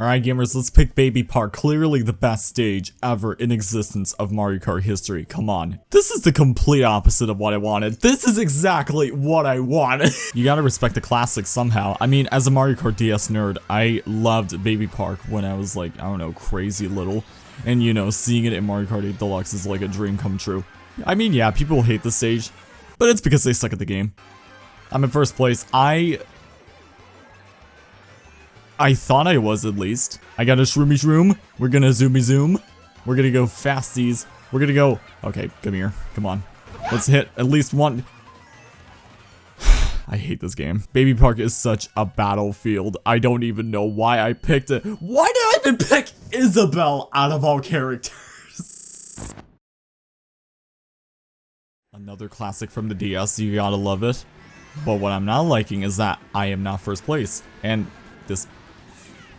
Alright gamers, let's pick Baby Park, clearly the best stage ever in existence of Mario Kart history. Come on. This is the complete opposite of what I wanted. This is exactly what I wanted. you gotta respect the classics somehow. I mean, as a Mario Kart DS nerd, I loved Baby Park when I was like, I don't know, crazy little. And you know, seeing it in Mario Kart 8 Deluxe is like a dream come true. I mean, yeah, people hate the stage, but it's because they suck at the game. I'm in first place. I I thought I was at least. I got a shroomy shroom. We're gonna zoomy zoom. We're gonna go fasties. We're gonna go... Okay, come here. Come on. Let's hit at least one... I hate this game. Baby Park is such a battlefield. I don't even know why I picked it. Why did I even pick Isabelle out of all characters? Another classic from the DS, you gotta love it. But what I'm not liking is that I am not first place. And this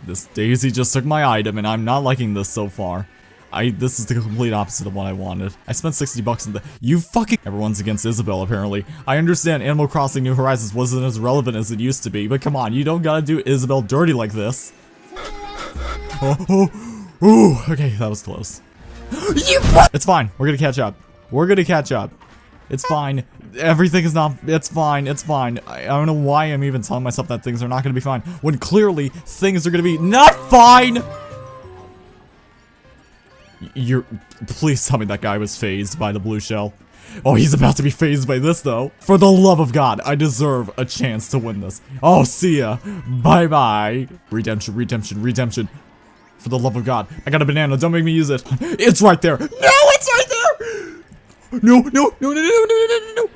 this Daisy just took my item and I'm not liking this so far. I this is the complete opposite of what I wanted. I spent 60 bucks in the- You fucking- Everyone's against Isabelle, apparently. I understand Animal Crossing New Horizons wasn't as relevant as it used to be, but come on, you don't gotta do Isabelle dirty like this. Oh, oh, ooh, okay, that was close. you It's fine, we're gonna catch up. We're gonna catch up. It's fine. Everything is not- it's fine, it's fine. I, I, don't know why I'm even telling myself that things are not gonna be fine, when clearly things are gonna be not fine! You're- please tell me that guy was phased by the blue shell. Oh, he's about to be phased by this, though. For the love of God, I deserve a chance to win this. Oh, see ya. Bye-bye. Redemption, redemption, redemption. For the love of God. I got a banana. Don't make me use it. It's right there. No, it's right there! No, no, no, no, no, no, no, no, no.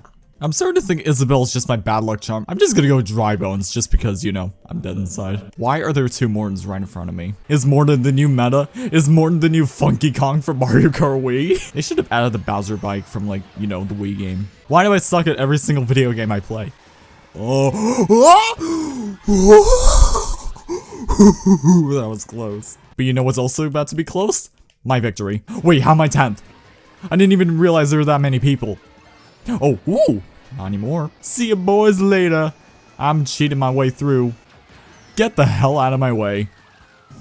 I'm starting to think Isabelle's just my bad luck charm. I'm just gonna go dry bones just because, you know, I'm dead inside. Why are there two Mortons right in front of me? Is Morton the new meta? Is Morton the new Funky Kong from Mario Kart Wii? they should have added the Bowser bike from like, you know, the Wii game. Why do I suck at every single video game I play? Oh, that was close. But you know what's also about to be close? My victory. Wait, how am I 10th? I didn't even realize there were that many people. Oh, ooh, not anymore. See you boys later. I'm cheating my way through. Get the hell out of my way.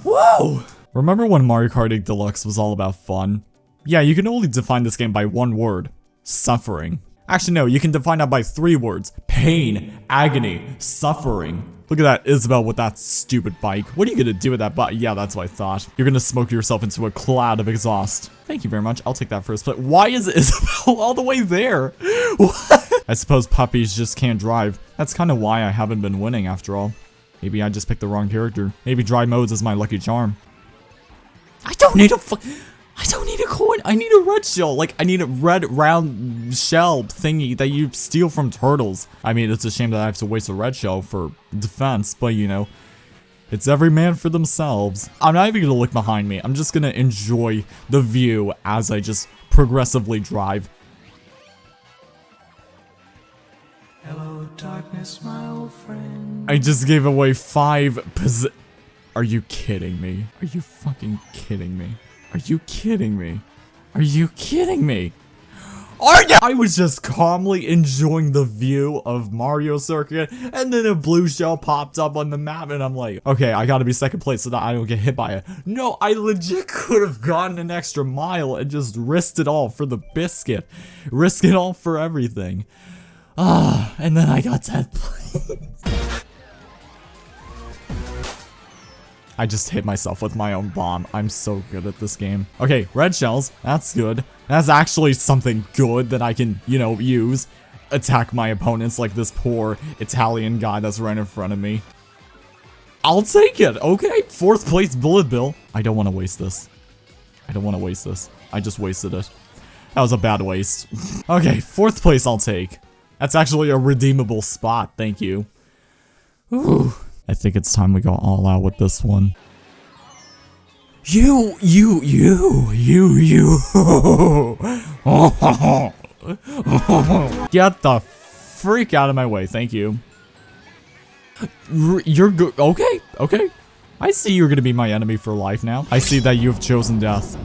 Whoa! Remember when Mario Kart 8 Deluxe was all about fun? Yeah, you can only define this game by one word. Suffering. Actually, no, you can define that by three words. Pain, agony, suffering. Look at that Isabelle with that stupid bike. What are you gonna do with that bike? Yeah, that's what I thought. You're gonna smoke yourself into a cloud of exhaust. Thank you very much. I'll take that first plate. Why is Isabelle all the way there? I suppose puppies just can't drive. That's kind of why I haven't been winning after all. Maybe I just picked the wrong character. Maybe dry bones is my lucky charm. I don't need a I don't need a coin. I need a red shell. Like, I need a red round shell thingy that you steal from turtles. I mean, it's a shame that I have to waste a red shell for defense, but you know, it's every man for themselves. I'm not even gonna look behind me. I'm just gonna enjoy the view as I just progressively drive. Hello, darkness, my old friend. I just gave away five posi- Are you kidding me? Are you fucking kidding me? Are you kidding me? Are you kidding me? Are you? I was just calmly enjoying the view of Mario Circuit, and then a blue shell popped up on the map, and I'm like, okay, I gotta be second place so that I don't get hit by it. No, I legit could have gotten an extra mile and just risked it all for the biscuit. Risk it all for everything. Ah, and then I got 10th place. I just hit myself with my own bomb. I'm so good at this game. Okay, red shells. That's good. That's actually something good that I can, you know, use. Attack my opponents like this poor Italian guy that's right in front of me. I'll take it. Okay, fourth place bullet bill. I don't want to waste this. I don't want to waste this. I just wasted it. That was a bad waste. okay, fourth place I'll take. That's actually a redeemable spot. Thank you. Ooh. I think it's time we go all out with this one. You, you, you, you, you. Get the freak out of my way. Thank you. You're good. Okay, okay. I see you're gonna be my enemy for life now. I see that you have chosen death.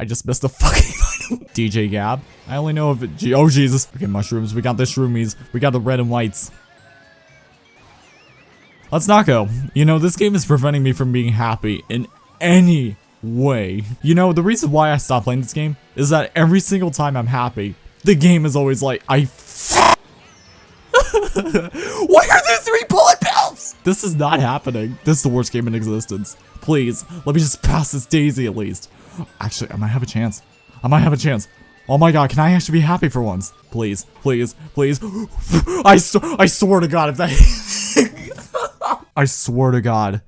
I just missed the fucking DJ Gab. I only know if it. Oh Jesus. Okay, mushrooms. We got the shroomies. We got the red and whites. Let's not go. You know, this game is preventing me from being happy in any way. You know, the reason why I stopped playing this game is that every single time I'm happy, the game is always like, I Why are there three bullet bills? This is not happening. This is the worst game in existence. Please, let me just pass this daisy at least. Actually, I might have a chance. I might have a chance. Oh my god, can I actually be happy for once? Please, please, please. I, I swear to god if that- I swear to god,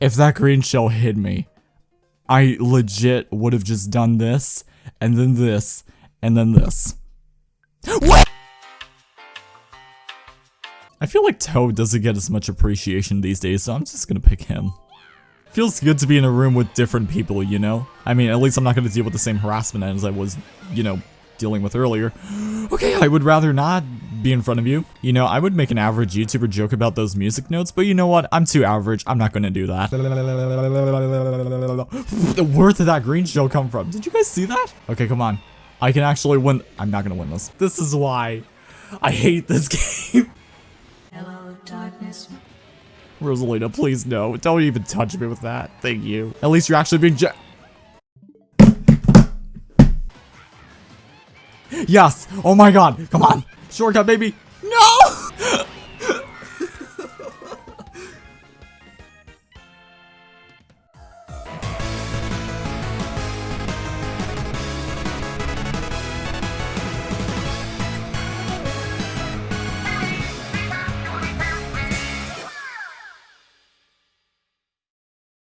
if that green shell hit me, I legit would have just done this, and then this, and then this. What? I feel like Toad doesn't get as much appreciation these days, so I'm just gonna pick him. Feels good to be in a room with different people, you know? I mean, at least I'm not gonna deal with the same harassment as I was, you know, dealing with earlier. Okay, I would rather not be in front of you. You know, I would make an average YouTuber joke about those music notes, but you know what? I'm too average. I'm not gonna do that. Where did that green shell come from? Did you guys see that? Okay, come on. I can actually win. I'm not gonna win this. This is why I hate this game. Hello, darkness. Rosalina, please no. Don't even touch me with that. Thank you. At least you're actually being Yes! Oh my god! Come on! Shortcut, baby!